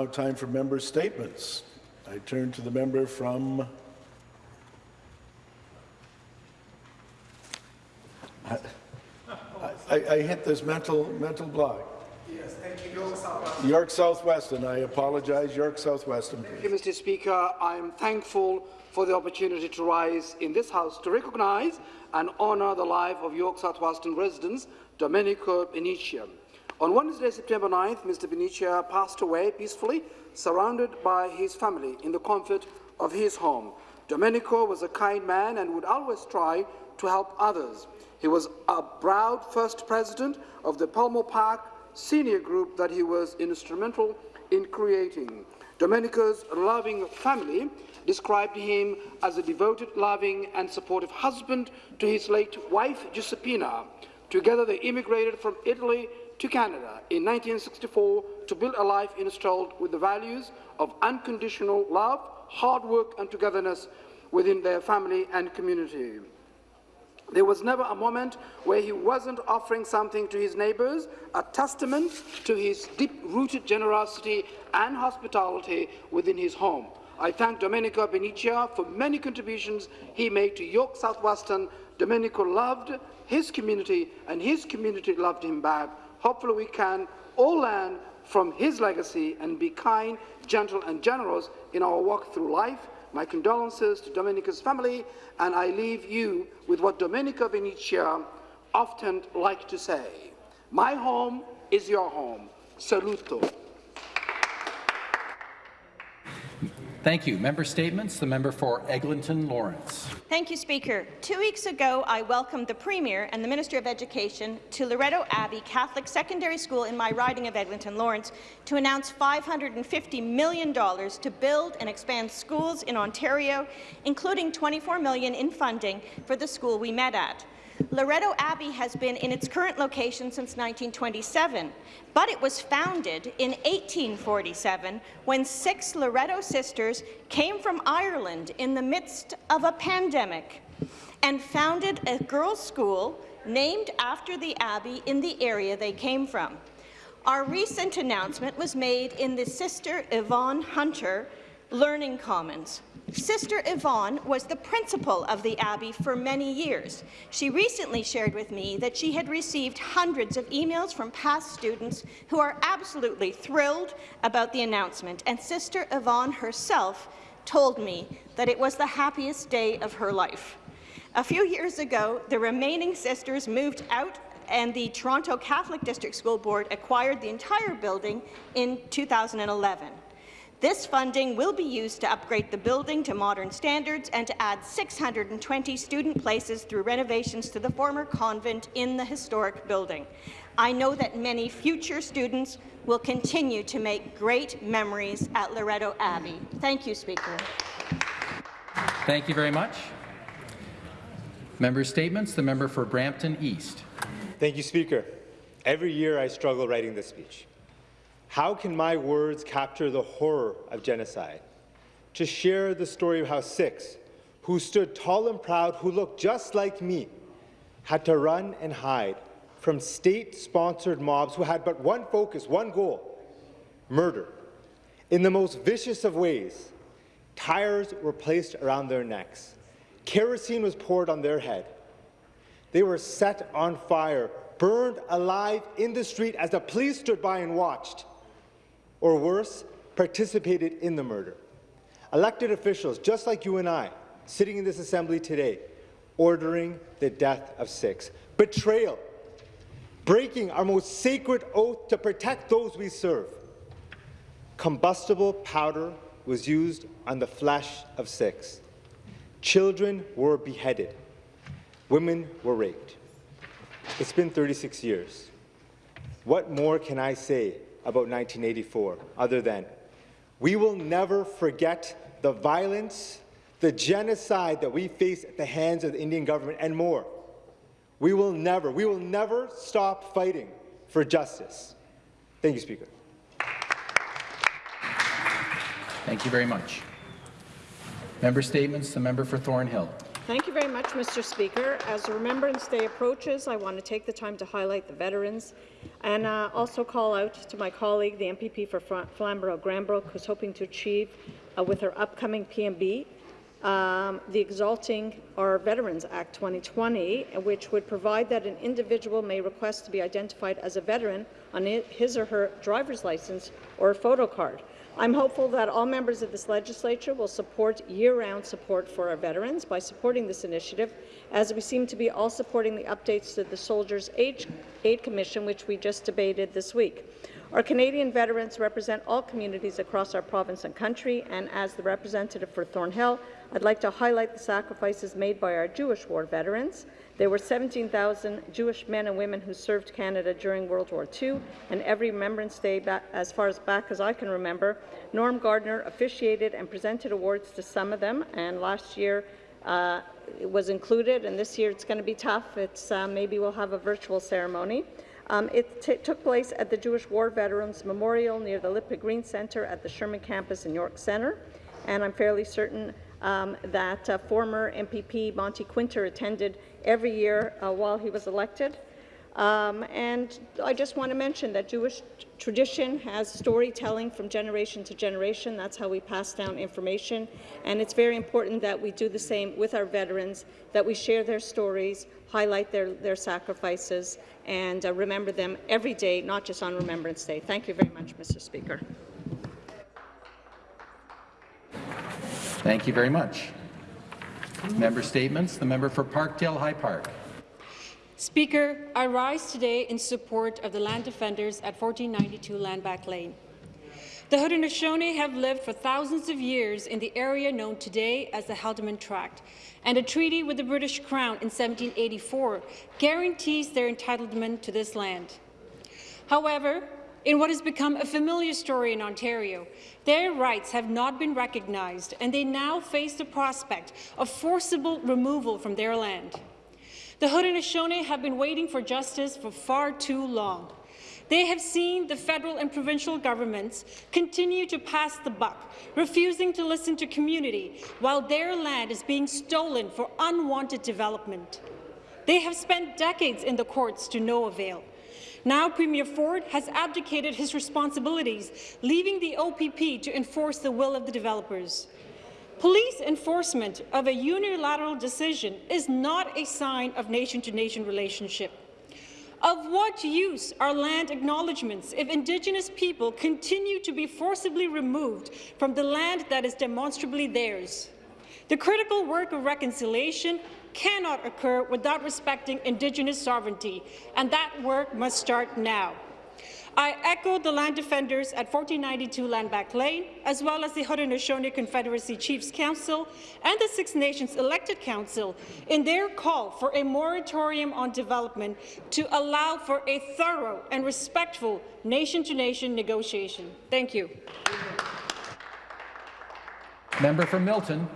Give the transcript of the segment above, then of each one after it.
Now time for member statements. I turn to the member from I, I, I hit this mental mental block. Yes, thank you. York Southwest. York South-Weston. I apologize. York South-Weston. Thank you, Mr. Speaker. I am thankful for the opportunity to rise in this House to recognize and honour the life of York South-Weston residents Domenico Benicia. On Wednesday, September 9th, Mr. Benicia passed away peacefully, surrounded by his family in the comfort of his home. Domenico was a kind man and would always try to help others. He was a proud first president of the Pelmo Park senior group that he was instrumental in creating. Domenico's loving family described him as a devoted, loving and supportive husband to his late wife, Giuseppina. Together they immigrated from Italy to Canada in 1964 to build a life installed with the values of unconditional love, hard work and togetherness within their family and community. There was never a moment where he wasn't offering something to his neighbours, a testament to his deep-rooted generosity and hospitality within his home. I thank Domenico Benicia for many contributions he made to York South-Weston. Domenico loved his community, and his community loved him back. Hopefully we can all learn from his legacy and be kind, gentle and generous in our walk through life. My condolences to Domenico's family, and I leave you with what Domenico Benicia often liked to say. My home is your home. Saluto. Thank you. Member statements. The member for Eglinton Lawrence. Thank you, Speaker. Two weeks ago, I welcomed the Premier and the Minister of Education to Loretto Abbey Catholic Secondary School in my riding of Eglinton Lawrence to announce $550 million to build and expand schools in Ontario, including 24 million in funding for the school we met at. Loretto Abbey has been in its current location since 1927, but it was founded in 1847 when six Loretto sisters came from Ireland in the midst of a pandemic and founded a girls' school named after the abbey in the area they came from. Our recent announcement was made in the Sister Yvonne Hunter Learning Commons. Sister Yvonne was the principal of the Abbey for many years. She recently shared with me that she had received hundreds of emails from past students who are absolutely thrilled about the announcement, and Sister Yvonne herself told me that it was the happiest day of her life. A few years ago, the remaining sisters moved out and the Toronto Catholic District School Board acquired the entire building in 2011. This funding will be used to upgrade the building to modern standards and to add 620 student places through renovations to the former convent in the historic building. I know that many future students will continue to make great memories at Loretto Abbey. Thank you, Speaker. Thank you very much. Member statements. The member for Brampton East. Thank you, Speaker. Every year I struggle writing this speech. How can my words capture the horror of genocide? To share the story of how Sikhs, who stood tall and proud, who looked just like me, had to run and hide from state-sponsored mobs who had but one focus, one goal, murder. In the most vicious of ways, tires were placed around their necks. Kerosene was poured on their head. They were set on fire, burned alive in the street as the police stood by and watched or worse, participated in the murder. Elected officials, just like you and I, sitting in this assembly today, ordering the death of Sikhs. Betrayal, breaking our most sacred oath to protect those we serve. Combustible powder was used on the flesh of Sikhs. Children were beheaded. Women were raped. It's been 36 years. What more can I say about 1984, other than we will never forget the violence, the genocide that we face at the hands of the Indian government, and more. We will never, we will never stop fighting for justice. Thank you, Speaker. Thank you very much. Member statements. The member for Thornhill. Very much, Mr. Speaker. As Remembrance Day approaches, I want to take the time to highlight the veterans and uh, also call out to my colleague, the MPP for Flamborough-Glanbrook, who's hoping to achieve, uh, with her upcoming PMB, um, the Exalting Our Veterans Act 2020, which would provide that an individual may request to be identified as a veteran on his or her driver's license or photo card. I'm hopeful that all members of this legislature will support year-round support for our veterans by supporting this initiative, as we seem to be all supporting the updates to the Soldiers' Aid, Commission, which we just debated this week. Our Canadian veterans represent all communities across our province and country, and as the representative for Thornhill, I'd like to highlight the sacrifices made by our Jewish war veterans. There were 17,000 Jewish men and women who served Canada during World War II, and every Remembrance Day, as far as back as I can remember, Norm Gardner officiated and presented awards to some of them, and last year uh, it was included, and this year it's going to be tough. It's, uh, maybe we'll have a virtual ceremony. Um, it took place at the Jewish War Veterans Memorial near the Lipa Green Centre at the Sherman campus in York Centre, and I'm fairly certain um, that uh, former MPP Monte Kwinter attended every year uh, while he was elected. Um, and I just want to mention that Jewish tradition has storytelling from generation to generation. That's how we pass down information. And it's very important that we do the same with our veterans, that we share their stories, highlight their, their sacrifices, and uh, remember them every day, not just on Remembrance Day. Thank you very much, Mr. Speaker. Thank you very much. Member statements. The member for Parkdale High Park. Speaker, I rise today in support of the land defenders at 1492 Landback Lane. The Haudenosaunee have lived for thousands of years in the area known today as the Haldimand Tract, and a treaty with the British Crown in 1784 guarantees their entitlement to this land. However, in what has become a familiar story in Ontario, their rights have not been recognized, and they now face the prospect of forcible removal from their land. The Haudenosaunee have been waiting for justice for far too long. They have seen the federal and provincial governments continue to pass the buck, refusing to listen to community while their land is being stolen for unwanted development. They have spent decades in the courts to no avail. Now Premier Ford has abdicated his responsibilities, leaving the OPP to enforce the will of the developers. Police enforcement of a unilateral decision is not a sign of nation-to-nation -nation relationship. Of what use are land acknowledgements if Indigenous people continue to be forcibly removed from the land that is demonstrably theirs? The critical work of reconciliation cannot occur without respecting Indigenous sovereignty, and that work must start now. I echo the land defenders at 1492 Landback Lane, as well as the Haudenosaunee Confederacy Chiefs Council and the Six Nations Elected Council in their call for a moratorium on development to allow for a thorough and respectful nation-to-nation -nation negotiation. Thank you. Member for Milton.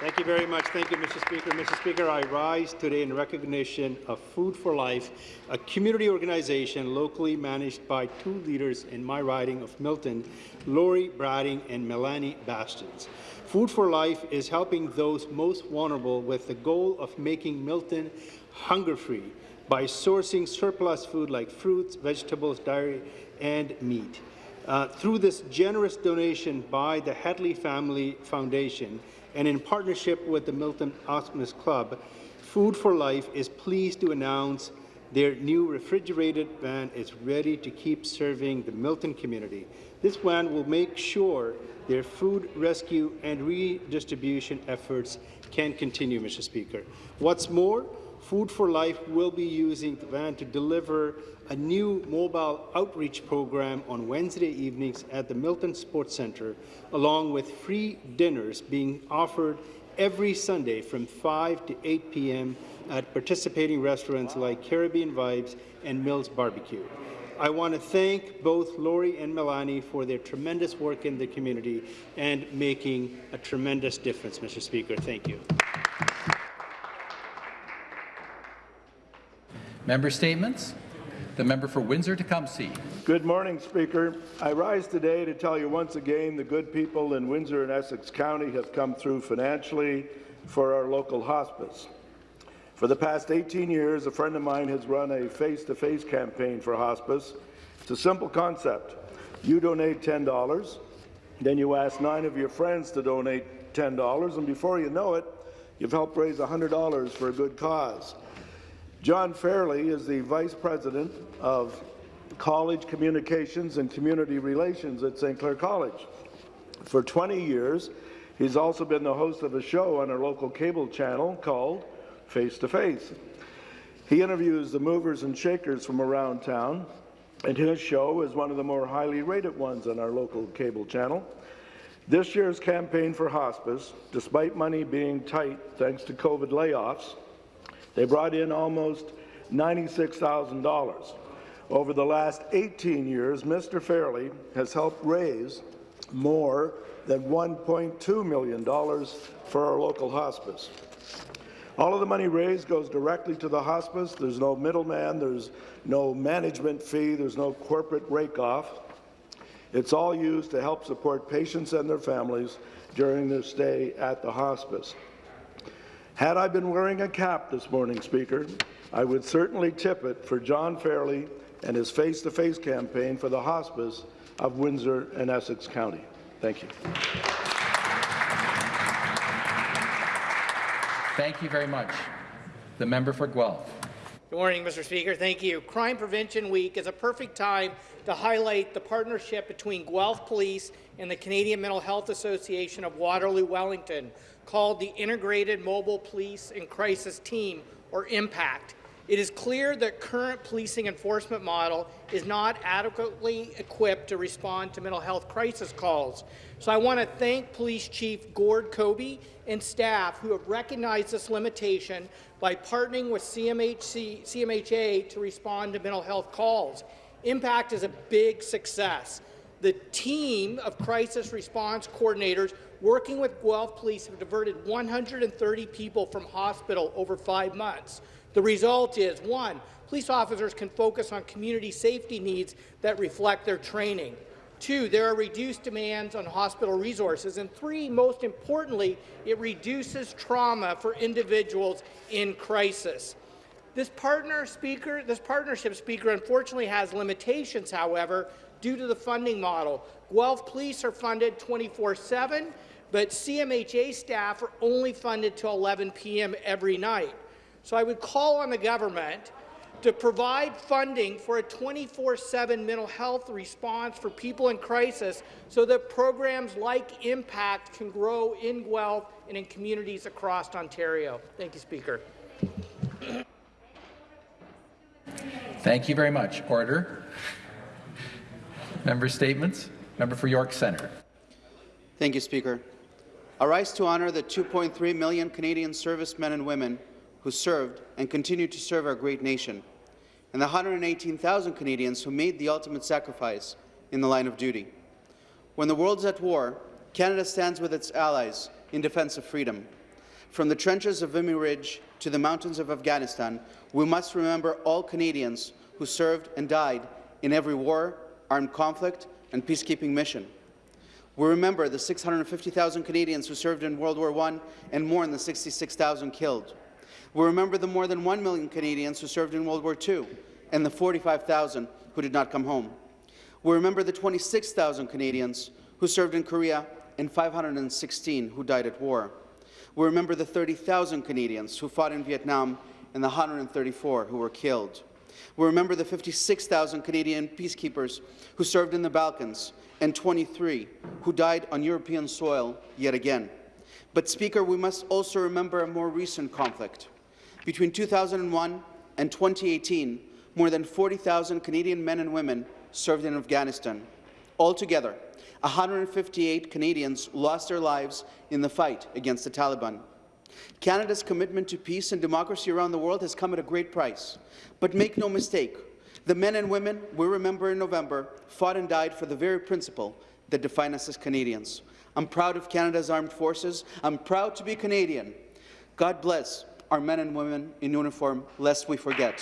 Thank you very much. Thank you, Mr. Speaker. Mr. Speaker, I rise today in recognition of Food for Life, a community organization locally managed by two leaders in my riding of Milton, Lori Brading and Melanie Bastions. Food for Life is helping those most vulnerable with the goal of making Milton hunger-free by sourcing surplus food like fruits, vegetables, dairy, and meat. Uh, through this generous donation by the Hadley Family Foundation, and in partnership with the Milton Optimist Club, Food for Life is pleased to announce their new refrigerated van is ready to keep serving the Milton community. This van will make sure their food rescue and redistribution efforts can continue, Mr. Speaker. What's more, Food for Life will be using the van to deliver a new mobile outreach program on Wednesday evenings at the Milton Sports Centre, along with free dinners being offered every Sunday from 5 to 8 p.m. at participating restaurants like Caribbean Vibes and Mills Barbecue. I want to thank both Lori and Melanie for their tremendous work in the community and making a tremendous difference, Mr. Speaker. Thank you. Member statements. The member for Windsor-Tecumseh. Good morning, Speaker. I rise today to tell you once again the good people in Windsor and Essex County have come through financially for our local hospice. For the past 18 years, a friend of mine has run a face-to-face -face campaign for hospice. It's a simple concept. You donate $10, then you ask nine of your friends to donate $10, and before you know it, you've helped raise $100 for a good cause. John Fairley is the Vice President of College Communications and Community Relations at St. Clair College. For 20 years, he's also been the host of a show on our local cable channel called Face to Face. He interviews the movers and shakers from around town, and his show is one of the more highly rated ones on our local cable channel. This year's campaign for hospice, despite money being tight thanks to COVID layoffs, they brought in almost $96,000. Over the last 18 years, Mr. Fairley has helped raise more than $1.2 million for our local hospice. All of the money raised goes directly to the hospice. There's no middleman, there's no management fee, there's no corporate rake-off. It's all used to help support patients and their families during their stay at the hospice. Had I been wearing a cap this morning, Speaker, I would certainly tip it for John Fairley and his face-to-face -face campaign for the hospice of Windsor and Essex County. Thank you. Thank you very much. The member for Guelph. Good morning, Mr. Speaker. Thank you. Crime Prevention Week is a perfect time to highlight the partnership between Guelph Police and the Canadian Mental Health Association of Waterloo Wellington called the Integrated Mobile Police and Crisis Team, or IMPACT. It is clear that current policing enforcement model is not adequately equipped to respond to mental health crisis calls. So I want to thank Police Chief Gord Cobey and staff who have recognized this limitation by partnering with CMHC, CMHA to respond to mental health calls. Impact is a big success. The team of crisis response coordinators working with Guelph Police have diverted 130 people from hospital over five months. The result is, one, police officers can focus on community safety needs that reflect their training. Two, there are reduced demands on hospital resources. And three, most importantly, it reduces trauma for individuals in crisis. This, partner speaker, this partnership speaker unfortunately has limitations, however, due to the funding model. Guelph Police are funded 24-7, but CMHA staff are only funded till 11 p.m. every night. So I would call on the government to provide funding for a 24-7 mental health response for people in crisis so that programs like IMPACT can grow in Guelph and in communities across Ontario. Thank you, Speaker. Thank you very much. Order. Member statements. Member for York Centre. Thank you, Speaker. I rise to honour the 2.3 million Canadian servicemen and women who served and continue to serve our great nation, and the 118,000 Canadians who made the ultimate sacrifice in the line of duty. When the world is at war, Canada stands with its allies in defence of freedom. From the trenches of Vimy Ridge to the mountains of Afghanistan, we must remember all Canadians who served and died in every war, armed conflict, and peacekeeping mission. We remember the 650,000 Canadians who served in World War I and more than the 66,000 killed. We remember the more than 1 million Canadians who served in World War II and the 45,000 who did not come home. We remember the 26,000 Canadians who served in Korea and 516 who died at war. We remember the 30,000 Canadians who fought in Vietnam and the 134 who were killed. We remember the 56,000 Canadian peacekeepers who served in the Balkans and 23 who died on European soil yet again. But, Speaker, we must also remember a more recent conflict. Between 2001 and 2018, more than 40,000 Canadian men and women served in Afghanistan. Altogether, 158 Canadians lost their lives in the fight against the Taliban. Canada's commitment to peace and democracy around the world has come at a great price. But make no mistake, the men and women we remember in November fought and died for the very principle that define us as Canadians. I'm proud of Canada's armed forces. I'm proud to be Canadian. God bless our men and women in uniform, lest we forget.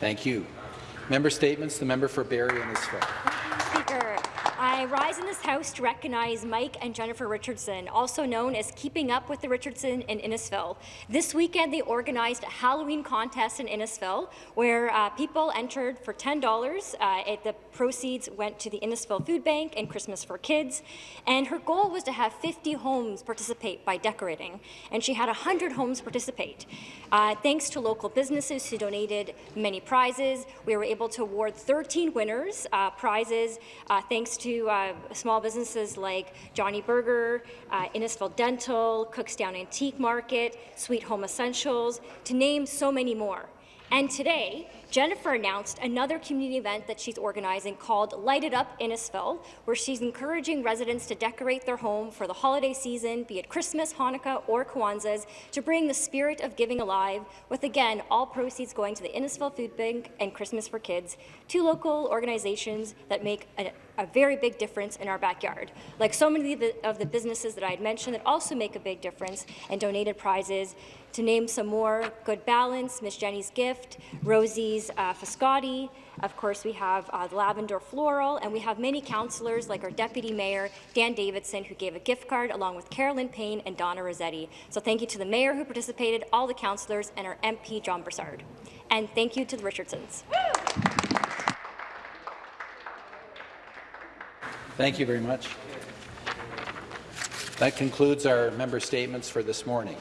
Thank you. Member statements. The member for Barrie and his I rise in this House to recognize Mike and Jennifer Richardson, also known as Keeping Up with the Richardson in Innisfil. This weekend, they organized a Halloween contest in Innisfil where uh, people entered for $10. Uh, it, the proceeds went to the Innisfil Food Bank and Christmas for Kids. And her goal was to have 50 homes participate by decorating, and she had 100 homes participate. Uh, thanks to local businesses who donated many prizes, we were able to award 13 winners uh, prizes uh, thanks to uh, small businesses like Johnny Burger, uh, Innisfil Dental, Cookstown Antique Market, Sweet Home Essentials, to name so many more. And today, Jennifer announced another community event that she's organizing called Light It Up Innisfil, where she's encouraging residents to decorate their home for the holiday season, be it Christmas, Hanukkah, or Kwanzaa, to bring the spirit of giving alive, with again, all proceeds going to the Innisfil Food Bank and Christmas for Kids, two local organizations that make a, a very big difference in our backyard. Like so many of the, of the businesses that I had mentioned that also make a big difference and donated prizes. To name some more, Good Balance, Miss Jenny's Gift, Rosie's uh, of course we have uh, Lavender Floral, and we have many councillors like our Deputy Mayor, Dan Davidson, who gave a gift card along with Carolyn Payne and Donna Orsatti. So thank you to the Mayor who participated, all the councillors, and our MP, John Brassard. And thank you to the Richardsons. Thank you very much. That concludes our member statements for this morning.